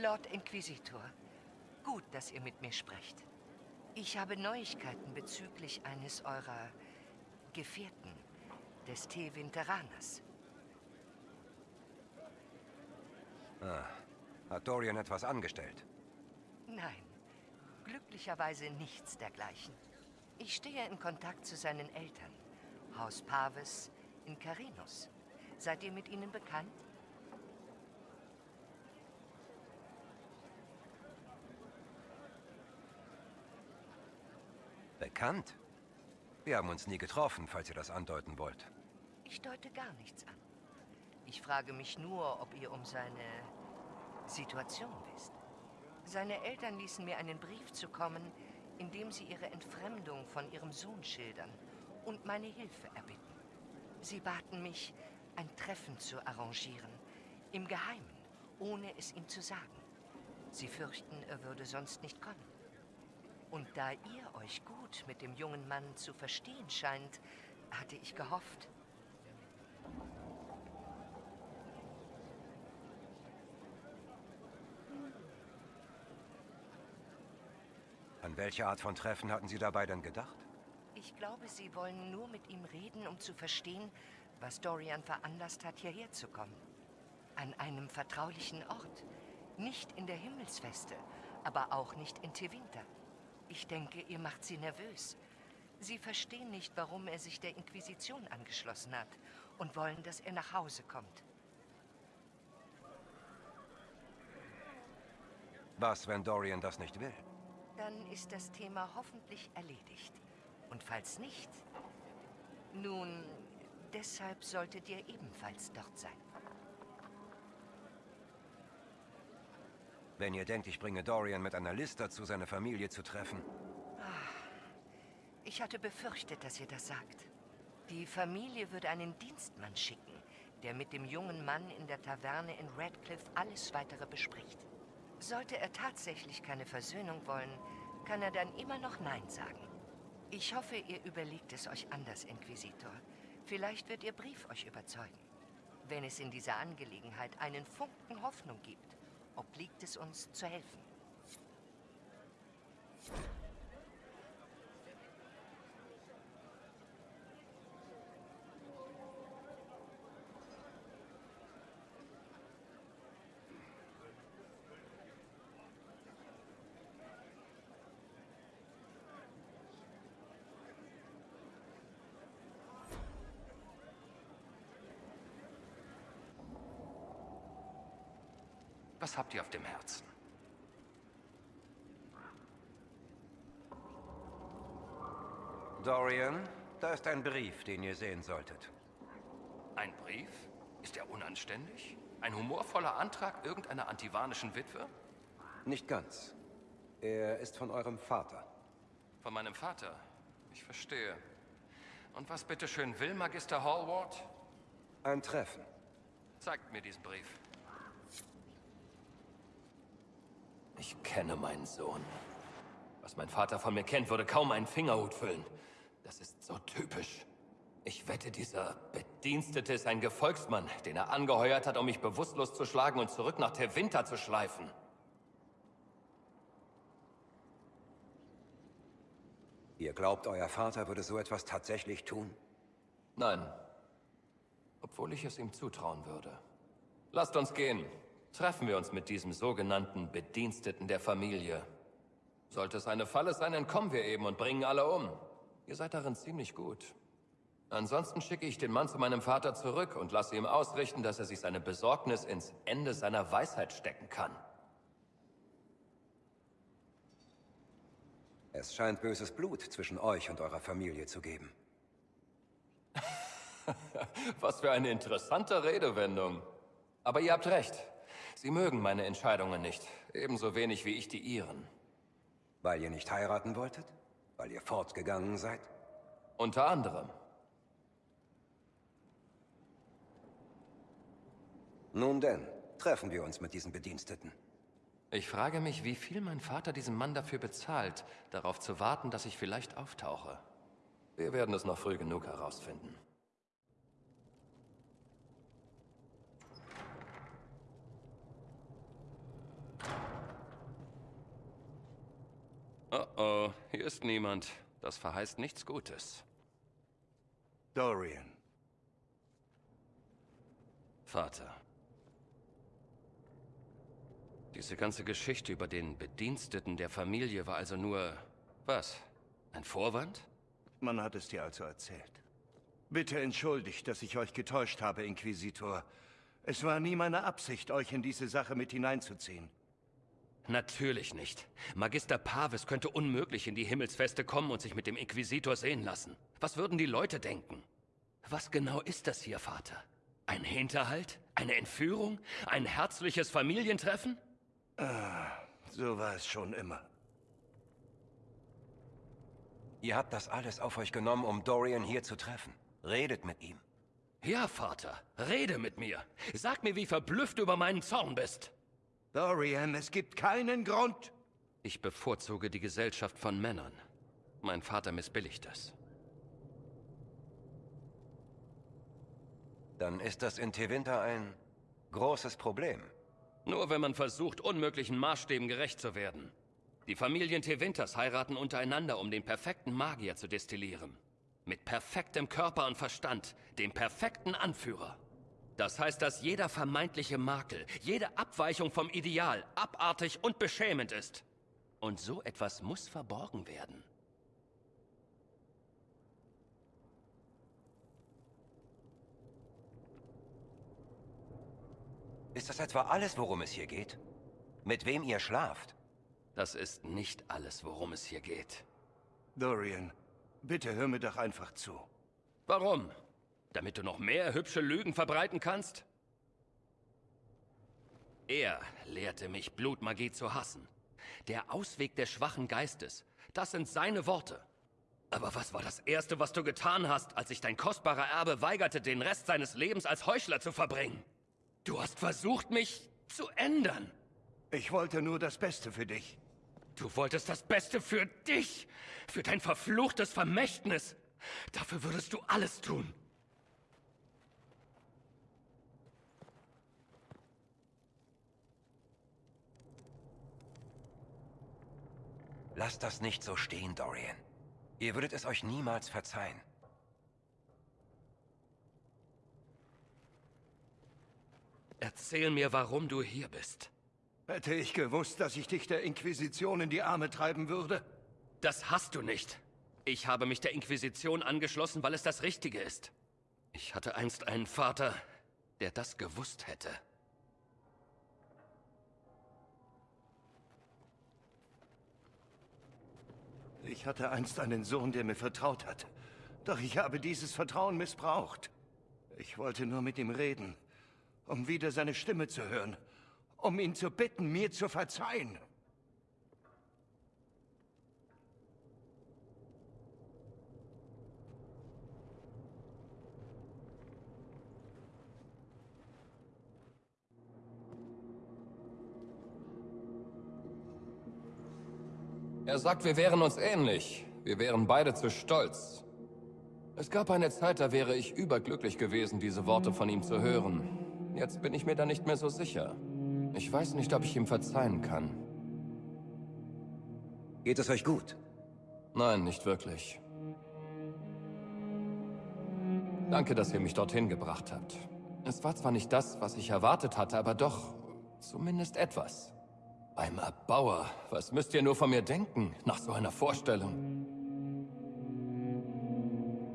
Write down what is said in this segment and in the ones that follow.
Lord Inquisitor, gut, dass ihr mit mir sprecht. Ich habe Neuigkeiten bezüglich eines eurer Gefährten, des T. Winteraners. Ah, hat Dorian etwas angestellt? Nein, glücklicherweise nichts dergleichen. Ich stehe in Kontakt zu seinen Eltern, Haus Paves in Carinus. Seid ihr mit ihnen bekannt? Bekannt? Wir haben uns nie getroffen, falls ihr das andeuten wollt. Ich deute gar nichts an. Ich frage mich nur, ob ihr um seine Situation wisst. Seine Eltern ließen mir einen Brief zukommen, in dem sie ihre Entfremdung von ihrem Sohn schildern und meine Hilfe erbitten. Sie baten mich, ein Treffen zu arrangieren, im Geheimen, ohne es ihm zu sagen. Sie fürchten, er würde sonst nicht kommen. Und da ihr euch gut mit dem jungen Mann zu verstehen scheint, hatte ich gehofft. An welche Art von Treffen hatten Sie dabei denn gedacht? Ich glaube, Sie wollen nur mit ihm reden, um zu verstehen, was Dorian veranlasst hat, hierher zu kommen. An einem vertraulichen Ort. Nicht in der Himmelsfeste, aber auch nicht in Tevinter. Ich denke, ihr macht sie nervös. Sie verstehen nicht, warum er sich der Inquisition angeschlossen hat und wollen, dass er nach Hause kommt. Was, wenn Dorian das nicht will? Dann ist das Thema hoffentlich erledigt. Und falls nicht, nun, deshalb solltet ihr ebenfalls dort sein. Wenn ihr denkt, ich bringe Dorian mit einer List dazu, seine Familie zu treffen. Ich hatte befürchtet, dass ihr das sagt. Die Familie würde einen Dienstmann schicken, der mit dem jungen Mann in der Taverne in Radcliffe alles Weitere bespricht. Sollte er tatsächlich keine Versöhnung wollen, kann er dann immer noch Nein sagen. Ich hoffe, ihr überlegt es euch anders, Inquisitor. Vielleicht wird Ihr Brief euch überzeugen. Wenn es in dieser Angelegenheit einen Funken Hoffnung gibt, obliegt es uns zu helfen. Was habt ihr auf dem Herzen? Dorian, da ist ein Brief, den ihr sehen solltet. Ein Brief? Ist er unanständig? Ein humorvoller Antrag irgendeiner antivanischen Witwe? Nicht ganz. Er ist von eurem Vater. Von meinem Vater? Ich verstehe. Und was bitteschön will Magister Hallward? Ein Treffen. Zeigt mir diesen Brief. Ich kenne meinen Sohn. Was mein Vater von mir kennt, würde kaum einen Fingerhut füllen. Das ist so typisch. Ich wette, dieser Bedienstete ist ein Gefolgsmann, den er angeheuert hat, um mich bewusstlos zu schlagen und zurück nach Tevinter zu schleifen. Ihr glaubt, euer Vater würde so etwas tatsächlich tun? Nein. Obwohl ich es ihm zutrauen würde. Lasst uns gehen. Treffen wir uns mit diesem sogenannten Bediensteten der Familie. Sollte es eine Falle sein, entkommen wir eben und bringen alle um. Ihr seid darin ziemlich gut. Ansonsten schicke ich den Mann zu meinem Vater zurück und lasse ihm ausrichten, dass er sich seine Besorgnis ins Ende seiner Weisheit stecken kann. Es scheint böses Blut zwischen euch und eurer Familie zu geben. Was für eine interessante Redewendung. Aber ihr habt recht. Sie mögen meine Entscheidungen nicht. Ebenso wenig wie ich die ihren. Weil ihr nicht heiraten wolltet? Weil ihr fortgegangen seid? Unter anderem. Nun denn, treffen wir uns mit diesen Bediensteten. Ich frage mich, wie viel mein Vater diesem Mann dafür bezahlt, darauf zu warten, dass ich vielleicht auftauche. Wir werden es noch früh genug herausfinden. Oh oh, hier ist niemand. Das verheißt nichts Gutes. Dorian. Vater. Diese ganze Geschichte über den Bediensteten der Familie war also nur... was? Ein Vorwand? Man hat es dir also erzählt. Bitte entschuldigt, dass ich euch getäuscht habe, Inquisitor. Es war nie meine Absicht, euch in diese Sache mit hineinzuziehen. Natürlich nicht. Magister Pavis könnte unmöglich in die Himmelsfeste kommen und sich mit dem Inquisitor sehen lassen. Was würden die Leute denken? Was genau ist das hier, Vater? Ein Hinterhalt? Eine Entführung? Ein herzliches Familientreffen? Ah, so war es schon immer. Ihr habt das alles auf euch genommen, um Dorian hier zu treffen. Redet mit ihm. Ja, Vater, rede mit mir. Sag mir, wie verblüfft du über meinen Zorn bist. Dorian, es gibt keinen Grund. Ich bevorzuge die Gesellschaft von Männern. Mein Vater missbilligt es. Dann ist das in Tevinter ein großes Problem. Nur wenn man versucht, unmöglichen Maßstäben gerecht zu werden. Die Familien Tevinters heiraten untereinander, um den perfekten Magier zu destillieren. Mit perfektem Körper und Verstand, dem perfekten Anführer. Das heißt, dass jeder vermeintliche Makel, jede Abweichung vom Ideal abartig und beschämend ist. Und so etwas muss verborgen werden. Ist das etwa alles, worum es hier geht? Mit wem ihr schlaft? Das ist nicht alles, worum es hier geht. Dorian, bitte hör mir doch einfach zu. Warum? Damit du noch mehr hübsche Lügen verbreiten kannst? Er lehrte mich, Blutmagie zu hassen. Der Ausweg des schwachen Geistes. Das sind seine Worte. Aber was war das Erste, was du getan hast, als sich dein kostbarer Erbe weigerte, den Rest seines Lebens als Heuchler zu verbringen? Du hast versucht, mich zu ändern. Ich wollte nur das Beste für dich. Du wolltest das Beste für dich, für dein verfluchtes Vermächtnis. Dafür würdest du alles tun. Lasst das nicht so stehen, Dorian. Ihr würdet es euch niemals verzeihen. Erzähl mir, warum du hier bist. Hätte ich gewusst, dass ich dich der Inquisition in die Arme treiben würde? Das hast du nicht. Ich habe mich der Inquisition angeschlossen, weil es das Richtige ist. Ich hatte einst einen Vater, der das gewusst hätte. Ich hatte einst einen Sohn, der mir vertraut hat. Doch ich habe dieses Vertrauen missbraucht. Ich wollte nur mit ihm reden, um wieder seine Stimme zu hören, um ihn zu bitten, mir zu verzeihen. Er sagt, wir wären uns ähnlich. Wir wären beide zu stolz. Es gab eine Zeit, da wäre ich überglücklich gewesen, diese Worte von ihm zu hören. Jetzt bin ich mir da nicht mehr so sicher. Ich weiß nicht, ob ich ihm verzeihen kann. Geht es euch gut? Nein, nicht wirklich. Danke, dass ihr mich dorthin gebracht habt. Es war zwar nicht das, was ich erwartet hatte, aber doch zumindest etwas. Beim Erbauer, was müsst ihr nur von mir denken, nach so einer Vorstellung?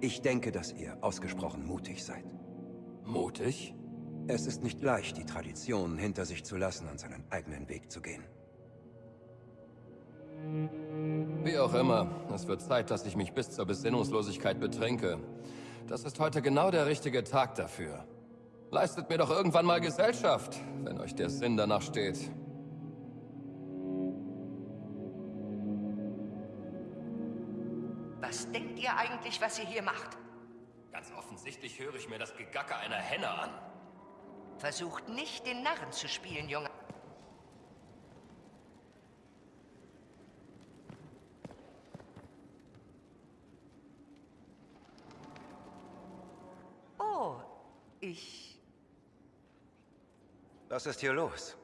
Ich denke, dass ihr ausgesprochen mutig seid. Mutig? Es ist nicht leicht, die Traditionen hinter sich zu lassen und seinen eigenen Weg zu gehen. Wie auch immer, es wird Zeit, dass ich mich bis zur Besinnungslosigkeit betrinke. Das ist heute genau der richtige Tag dafür. Leistet mir doch irgendwann mal Gesellschaft, wenn euch der Sinn danach steht. Eigentlich, was ihr hier macht? Ganz offensichtlich höre ich mir das Gegacker einer Henne an. Versucht nicht, den Narren zu spielen, Junge. Oh, ich... Was ist hier los?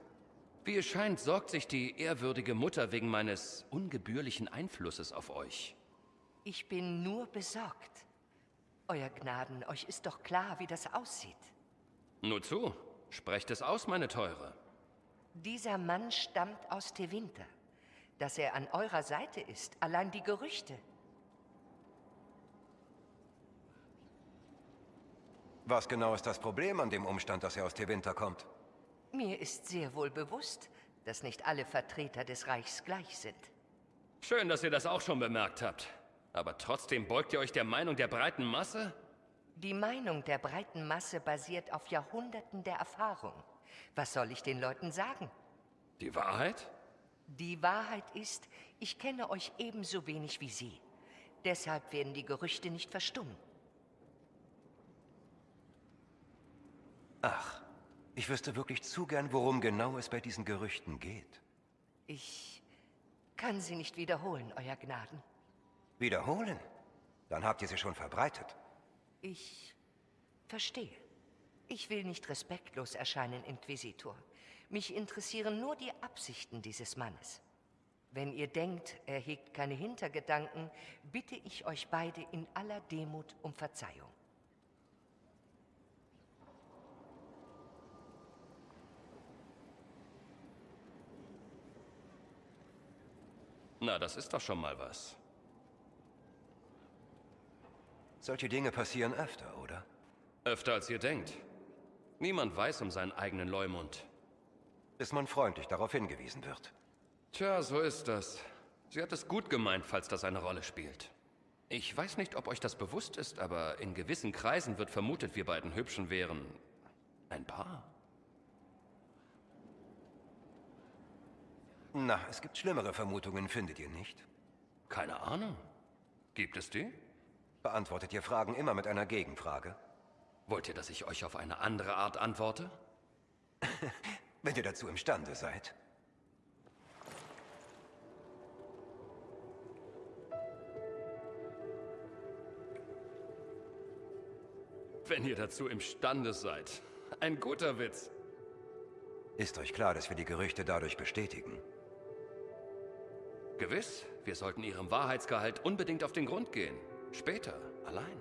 Wie es scheint, sorgt sich die ehrwürdige Mutter wegen meines ungebührlichen Einflusses auf euch. Ich bin nur besorgt. Euer Gnaden, euch ist doch klar, wie das aussieht. Nur zu, sprecht es aus, meine Teure. Dieser Mann stammt aus Tevinter. Dass er an eurer Seite ist, allein die Gerüchte. Was genau ist das Problem an dem Umstand, dass er aus Tevinter kommt? Mir ist sehr wohl bewusst, dass nicht alle Vertreter des Reichs gleich sind. Schön, dass ihr das auch schon bemerkt habt. Aber trotzdem beugt ihr euch der Meinung der breiten Masse? Die Meinung der breiten Masse basiert auf Jahrhunderten der Erfahrung. Was soll ich den Leuten sagen? Die Wahrheit? Die Wahrheit ist, ich kenne euch ebenso wenig wie Sie. Deshalb werden die Gerüchte nicht verstummen. Ach, ich wüsste wirklich zu gern, worum genau es bei diesen Gerüchten geht. Ich kann sie nicht wiederholen, Euer Gnaden. Wiederholen? Dann habt ihr sie schon verbreitet. Ich verstehe. Ich will nicht respektlos erscheinen, Inquisitor. Mich interessieren nur die Absichten dieses Mannes. Wenn ihr denkt, er hegt keine Hintergedanken, bitte ich euch beide in aller Demut um Verzeihung. Na, das ist doch schon mal was. Solche Dinge passieren öfter, oder? Öfter als ihr denkt. Niemand weiß um seinen eigenen Leumund. Bis man freundlich darauf hingewiesen wird. Tja, so ist das. Sie hat es gut gemeint, falls das eine Rolle spielt. Ich weiß nicht, ob euch das bewusst ist, aber in gewissen Kreisen wird vermutet, wir beiden Hübschen wären ein Paar. Na, es gibt schlimmere Vermutungen, findet ihr nicht? Keine Ahnung. Gibt es die? Beantwortet ihr Fragen immer mit einer Gegenfrage? Wollt ihr, dass ich euch auf eine andere Art antworte? Wenn ihr dazu imstande seid. Wenn ihr dazu imstande seid. Ein guter Witz. Ist euch klar, dass wir die Gerüchte dadurch bestätigen? Gewiss, wir sollten ihrem Wahrheitsgehalt unbedingt auf den Grund gehen. Später, allein.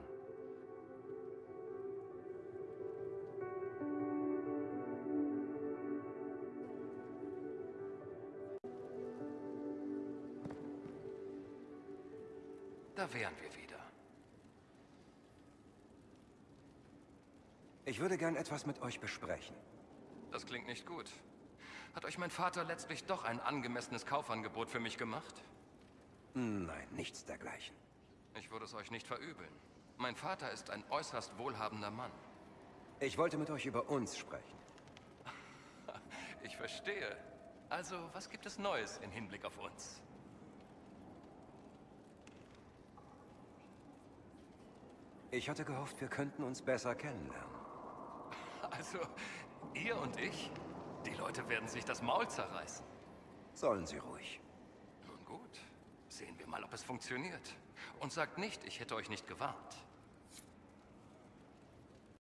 Da wären wir wieder. Ich würde gern etwas mit euch besprechen. Das klingt nicht gut. Hat euch mein Vater letztlich doch ein angemessenes Kaufangebot für mich gemacht? Nein, nichts dergleichen. Ich würde es euch nicht verübeln. Mein Vater ist ein äußerst wohlhabender Mann. Ich wollte mit euch über uns sprechen. Ich verstehe. Also, was gibt es Neues in Hinblick auf uns? Ich hatte gehofft, wir könnten uns besser kennenlernen. Also, ihr und ich? Die Leute werden sich das Maul zerreißen. Sollen sie ruhig. Nun gut, sehen wir mal, ob es funktioniert. Und sagt nicht, ich hätte euch nicht gewarnt.